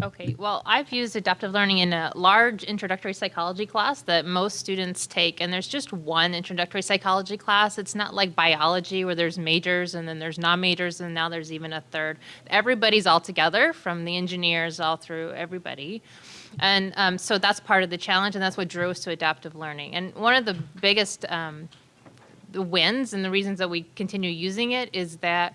Okay, well, I've used adaptive learning in a large introductory psychology class that most students take, and there's just one introductory psychology class. It's not like biology where there's majors and then there's non-majors and now there's even a third. Everybody's all together from the engineers all through everybody. And um, so that's part of the challenge and that's what drew us to adaptive learning. And one of the biggest um, the wins and the reasons that we continue using it is that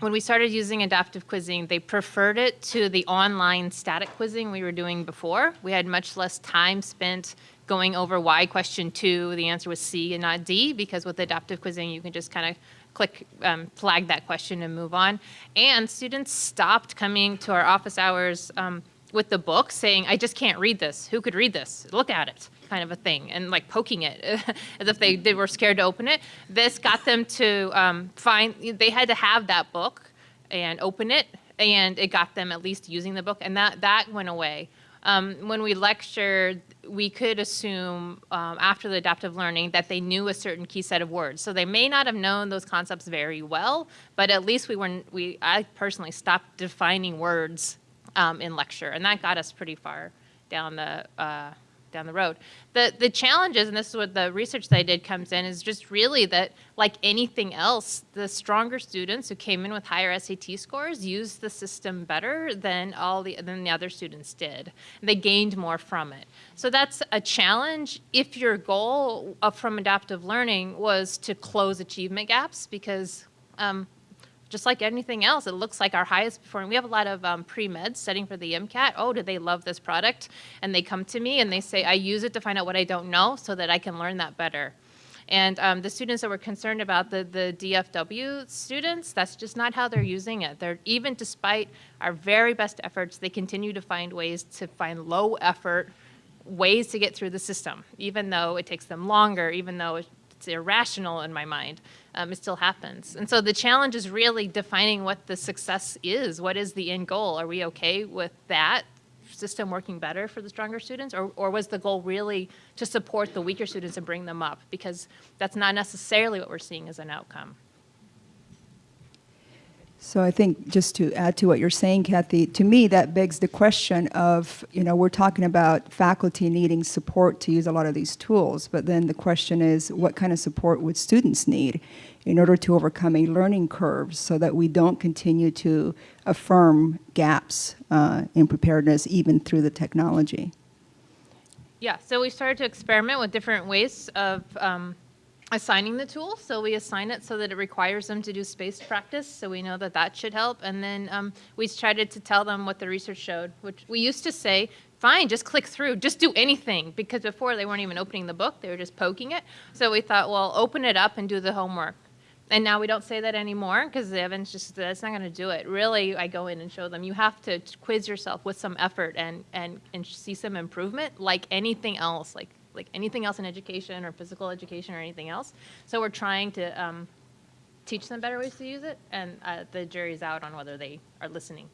when we started using adaptive quizzing, they preferred it to the online static quizzing we were doing before. We had much less time spent going over why question two, the answer was C and not D, because with adaptive quizzing, you can just kind of click, um, flag that question and move on. And students stopped coming to our office hours um, with the book saying, I just can't read this. Who could read this? Look at it kind of a thing and like poking it as if they, they were scared to open it. This got them to um, find, they had to have that book and open it and it got them at least using the book and that, that went away. Um, when we lectured, we could assume um, after the adaptive learning that they knew a certain key set of words. So they may not have known those concepts very well, but at least we were, we, I personally stopped defining words um, in lecture, and that got us pretty far down the uh, down the road. The, the challenges, and this is what the research that I did comes in, is just really that like anything else, the stronger students who came in with higher SAT scores used the system better than all the, than the other students did. They gained more from it. So that's a challenge if your goal from adaptive learning was to close achievement gaps because um, just like anything else, it looks like our highest performing. We have a lot of um, pre-meds studying for the MCAT. Oh, do they love this product? And they come to me and they say, I use it to find out what I don't know so that I can learn that better. And um, the students that were concerned about the, the DFW students, that's just not how they're using it. They're even despite our very best efforts, they continue to find ways to find low effort ways to get through the system, even though it takes them longer, even though it's irrational in my mind um, it still happens. And so the challenge is really defining what the success is. What is the end goal? Are we okay with that system working better for the stronger students? Or, or was the goal really to support the weaker students and bring them up? Because that's not necessarily what we're seeing as an outcome. So I think just to add to what you're saying, Kathy, to me that begs the question of, you know, we're talking about faculty needing support to use a lot of these tools, but then the question is what kind of support would students need in order to overcome a learning curve so that we don't continue to affirm gaps uh, in preparedness even through the technology? Yeah, so we started to experiment with different ways of um, assigning the tool. So we assign it so that it requires them to do spaced practice. So we know that that should help. And then um, we tried to tell them what the research showed, which we used to say, fine, just click through, just do anything. Because before they weren't even opening the book, they were just poking it. So we thought, well, open it up and do the homework. And now we don't say that anymore because the evidence just that's not going to do it. Really, I go in and show them you have to quiz yourself with some effort and and and see some improvement, like anything else. Like like anything else in education or physical education or anything else. So we're trying to um, teach them better ways to use it, and uh, the jury's out on whether they are listening.